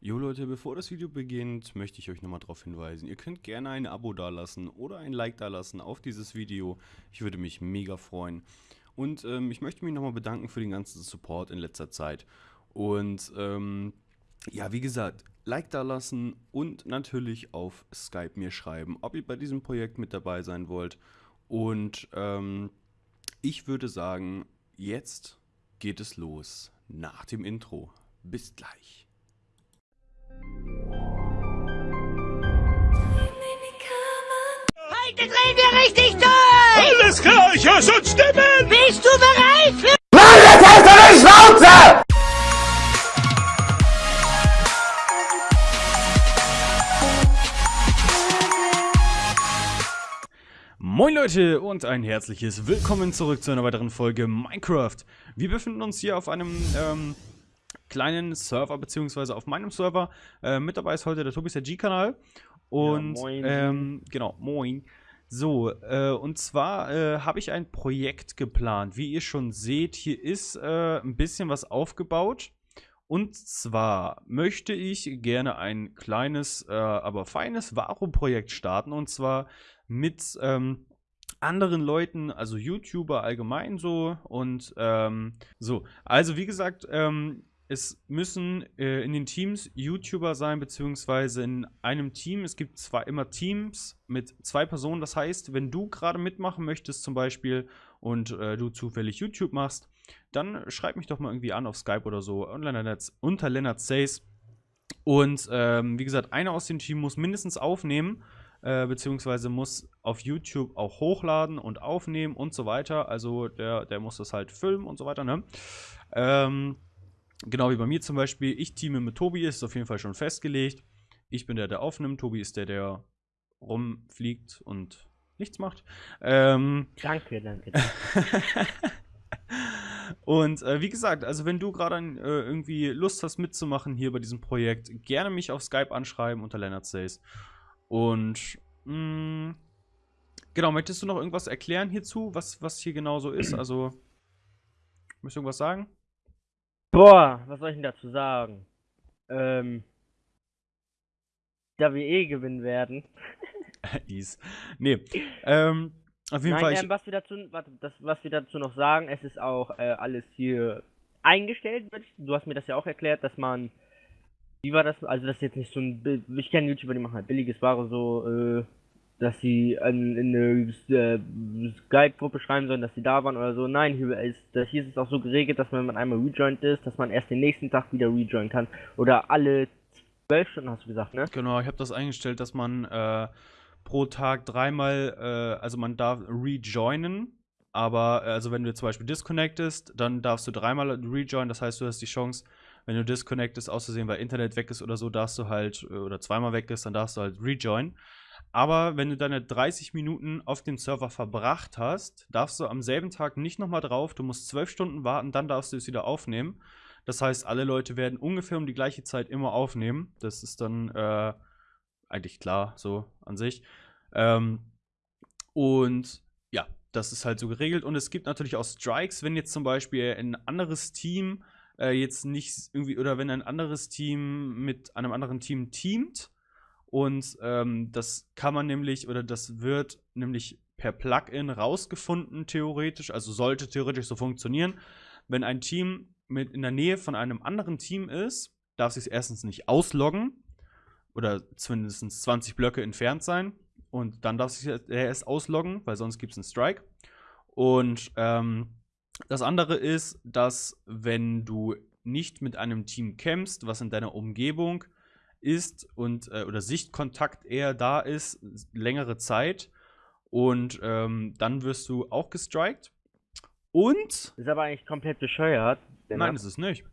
Jo Leute, bevor das Video beginnt, möchte ich euch nochmal darauf hinweisen, ihr könnt gerne ein Abo dalassen oder ein Like dalassen auf dieses Video. Ich würde mich mega freuen. Und ähm, ich möchte mich nochmal bedanken für den ganzen Support in letzter Zeit. Und ähm, ja, wie gesagt, Like dalassen und natürlich auf Skype mir schreiben, ob ihr bei diesem Projekt mit dabei sein wollt. Und ähm, ich würde sagen, jetzt geht es los nach dem Intro. Bis gleich. Heute drehen wir richtig durch! Alles klar, ich höre schon Stimmen! Bist du bereit für... Moin Leute und ein herzliches Willkommen zurück zu einer weiteren Folge Minecraft. Wir befinden uns hier auf einem ähm, kleinen Server, beziehungsweise auf meinem Server. Äh, mit dabei ist heute der Tobis der G-Kanal. Und Ja, moin. ähm, genau, moin. So, äh, und zwar äh, habe ich ein Projekt geplant. Wie ihr schon seht, hier ist äh, ein bisschen was aufgebaut. Und zwar möchte ich gerne ein kleines, äh, aber feines Varo-Projekt starten. Und zwar mit ähm, anderen Leuten, also YouTuber allgemein so. Und ähm, so, also wie gesagt, ähm, es müssen äh, in den Teams YouTuber sein, beziehungsweise in einem Team. Es gibt zwar immer Teams mit zwei Personen. Das heißt, wenn du gerade mitmachen möchtest, zum Beispiel, und äh, du zufällig YouTube machst, dann schreib mich doch mal irgendwie an auf Skype oder so unter Lennart, Says. Und ähm, wie gesagt, einer aus dem Team muss mindestens aufnehmen, äh, beziehungsweise muss auf YouTube auch hochladen und aufnehmen und so weiter. Also der, der muss das halt filmen und so weiter, ne? Ähm, genau wie bei mir zum Beispiel. Ich teame mit Tobi, ist auf jeden Fall schon festgelegt. Ich bin der, der aufnimmt. Tobi ist der, der rumfliegt und nichts macht. Ähm, Danke, danke. und äh, wie gesagt, also wenn du gerade äh, irgendwie Lust hast mitzumachen hier bei diesem Projekt, gerne mich auf Skype anschreiben unter Leonard Says. Und mh, genau, möchtest du noch irgendwas erklären hierzu, was, was hier genau so ist? Also, möchtest du irgendwas sagen? Boah, was soll ich denn dazu sagen? Ähm. Da wir eh gewinnen werden. Ease. Nee. Ähm, auf jeden Nein, Fall. Ähm, was wir dazu, warte, das, was wir dazu noch sagen, es ist auch äh, alles hier eingestellt. Du hast mir das ja auch erklärt, dass man, wie war das? Also das ist jetzt nicht so ein, ich kenne YouTuber, die machen halt billiges Ware so, äh, dass sie an, in eine äh, Skype-Gruppe schreiben sollen, dass sie da waren oder so. Nein, hier ist, das, hier ist es auch so geregelt, dass wenn man einmal rejoined ist, dass man erst den nächsten Tag wieder rejoinen kann. Oder alle zwölf Stunden hast du gesagt, ne? genau, ich habe das eingestellt, dass man äh, pro Tag dreimal, äh, also man darf rejoinen, aber äh, also wenn du zum Beispiel disconnectest, dann darfst du dreimal rejoinen, das heißt, du hast die Chance, wenn du disconnectest, aus Versehen, weil Internet weg ist oder so, darfst du halt, äh, oder zweimal weg ist, dann darfst du halt rejoinen. Aber wenn du deine 30 Minuten auf dem Server verbracht hast, darfst du am selben Tag nicht nochmal drauf, du musst 12 Stunden warten, dann darfst du es wieder aufnehmen. Das heißt, alle Leute werden ungefähr um die gleiche Zeit immer aufnehmen. Das ist dann äh, eigentlich klar, so an sich. Ähm, und ja, das ist halt so geregelt. Und es gibt natürlich auch Strikes, wenn jetzt zum Beispiel ein anderes Team äh, jetzt nicht irgendwie, oder wenn ein anderes Team mit einem anderen Team teamt. Und ähm, das kann man nämlich, oder das wird nämlich per Plugin rausgefunden, theoretisch. Also sollte theoretisch so funktionieren. Wenn ein Team mit in der Nähe von einem anderen Team ist, darf sich erstens nicht ausloggen oder zumindest 20 Blöcke entfernt sein. Und dann darf sich er erst ausloggen, weil sonst gibt es einen Strike. Und ähm, das andere ist, dass wenn du nicht mit einem Team kämpfst, was in deiner Umgebung ist und äh, oder Sichtkontakt eher da ist, längere Zeit, und ähm, dann wirst du auch gestrikt. Und Ist aber eigentlich komplett bescheuert. denn nein, ist es nicht.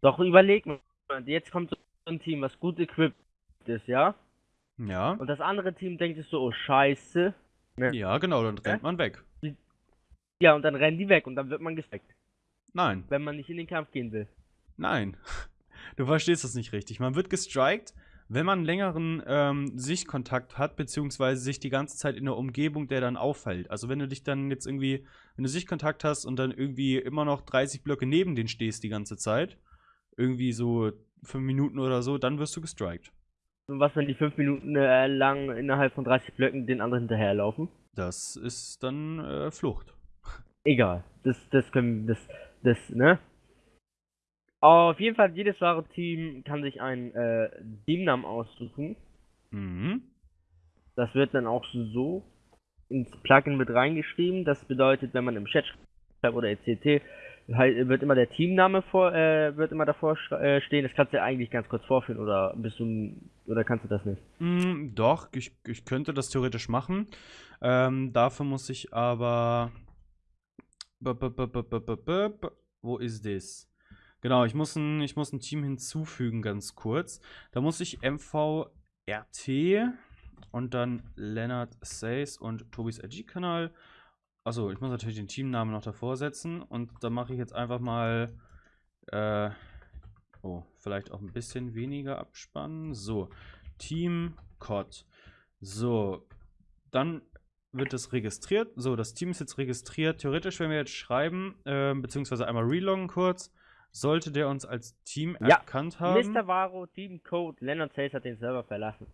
Doch überleg mal, jetzt kommt so ein Team, was gut equipped ist, ja? Ja. Und das andere Team denkt sich so, oh scheiße. Ja, genau, dann rennt man weg. Ja, und dann rennen die weg und dann wird man gesteckt, Nein. wenn man nicht in den Kampf gehen will. Nein, du verstehst das nicht richtig. Man wird gestrikt, wenn man längeren ähm, Sichtkontakt hat, beziehungsweise sich die ganze Zeit in der Umgebung, der dann auffällt. Also wenn du dich dann jetzt irgendwie, wenn du Sichtkontakt hast und dann irgendwie immer noch 30 Blöcke neben den stehst die ganze Zeit, irgendwie so fünf Minuten oder so, dann wirst du gestrikt. Und was, wenn die fünf Minuten äh, lang innerhalb von 30 Blöcken den anderen hinterherlaufen? Das ist dann äh, Flucht. Egal. Das, das können, das, das, ne? Auf jeden Fall, jedes wahre Team kann sich einen äh, Teamnamen aussuchen. Mhm. Das wird dann auch so ins Plugin mit reingeschrieben. Das bedeutet, wenn man im Chat schreibt oder ECT, wird immer der Teamname vor, äh, wird immer davor äh, stehen. Das kannst du ja eigentlich ganz kurz vorführen oder bist du oder kannst du das nicht? Mm, doch, ich, ich könnte das theoretisch machen. Ähm, dafür muss ich aber. Wo ist das? Genau, ich muss, ein, ich muss ein Team hinzufügen, ganz kurz. Da muss ich MVRT und dann Leonard Says und Tobis RG-Kanal. Achso, ich muss natürlich den Teamnamen noch davor setzen. Und da mache ich jetzt einfach mal. Äh, oh, vielleicht auch ein bisschen weniger abspannen. So, Team COD. So, dann wird das registriert. So, das Team ist jetzt registriert. Theoretisch, wenn wir jetzt schreiben, äh, beziehungsweise einmal reloggen kurz, sollte der uns als Team Ja, erkannt haben. Mr. Varo, Team Code, Leonard Says hat den Server verlassen.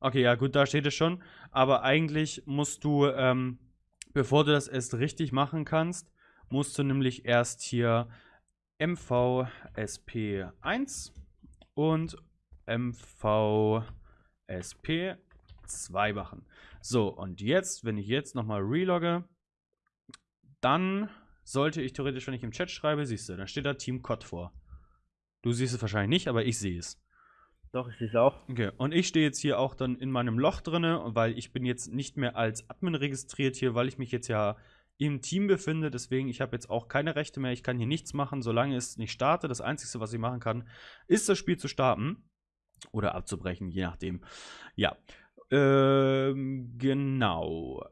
Okay, ja, gut, da steht es schon. Aber eigentlich musst du, ähm, bevor du das erst richtig machen kannst, musst du nämlich erst hier MVSP1 und MVSP2 machen. So, und jetzt, wenn ich jetzt nochmal relogge, dann sollte ich theoretisch, wenn ich im Chat schreibe, siehst du, dann steht da Team COD vor. Du siehst es wahrscheinlich nicht, aber ich sehe es. Doch, ich sehe es auch. Okay, und ich stehe jetzt hier auch dann in meinem Loch drinne, weil ich bin jetzt nicht mehr als Admin registriert hier, weil ich mich jetzt ja im Team befinde. Deswegen, ich habe jetzt auch keine Rechte mehr. Ich kann hier nichts machen, solange es nicht startet. Das Einzige, was ich machen kann, ist das Spiel zu starten oder abzubrechen, je nachdem. Ja, ähm, genau.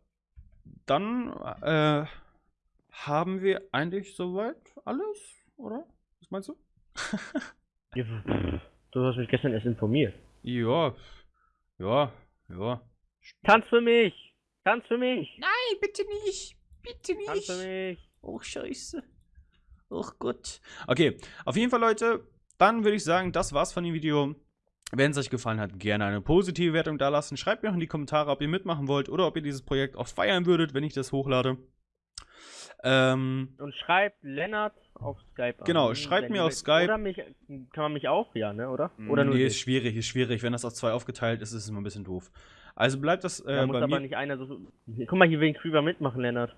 Dann äh, haben wir eigentlich soweit alles, oder? Was meinst du? Du hast mich gestern erst informiert. Ja, ja, ja. Tanz für mich! Tanz für mich! Nein, bitte nicht. Bitte Tanz für mich! Oh, scheiße. Oh Gott. Okay, auf jeden Fall, Leute, dann würde ich sagen, das war's von dem Video. Wenn es euch gefallen hat, gerne eine positive Wertung da lassen. Schreibt mir auch in die Kommentare, ob ihr mitmachen wollt oder ob ihr dieses Projekt auch feiern würdet, wenn ich das hochlade. Ähm, Und schreibt Lennart auf Skype Genau, an, schreibt mir auf. Skype. Oder mich, kann man mich auch, ja, ne, oder? Oder nur nee, ist schwierig, ist schwierig. Wenn das auf zwei aufgeteilt ist, ist es immer ein bisschen doof. Also bleibt das Da äh, muss bei aber mir. nicht einer so. Guck mal, hier will Creeper mitmachen, Lennart.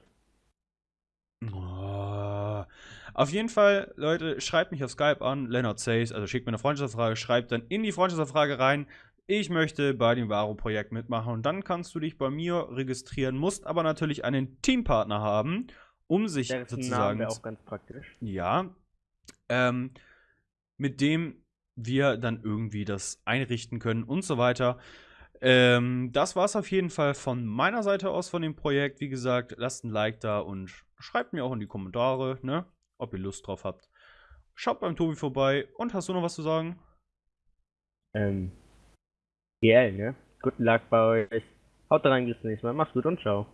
Oh. Auf jeden Fall, Leute, schreibt mich auf Skype an, Leonard Says, also schickt mir eine Freundschaftsanfrage, schreibt dann in die Freundschaftsanfrage rein, ich möchte bei dem Varo-Projekt mitmachen und dann kannst du dich bei mir registrieren, musst aber natürlich einen Teampartner haben, um sich Der ist ein Name sozusagen auch ganz praktisch. ja, ähm, mit dem wir dann irgendwie das einrichten können und so weiter. Ähm, das war's auf jeden Fall von meiner Seite aus von dem Projekt. Wie gesagt, lasst ein Like da und schreibt mir auch in die Kommentare, ne, ob ihr Lust drauf habt. Schaut beim Tobi vorbei und hast du noch was zu sagen? Ähm. GL, ne? Guten Luck bei euch. Haut rein, bis zum nächsten Mal. Macht's gut und ciao.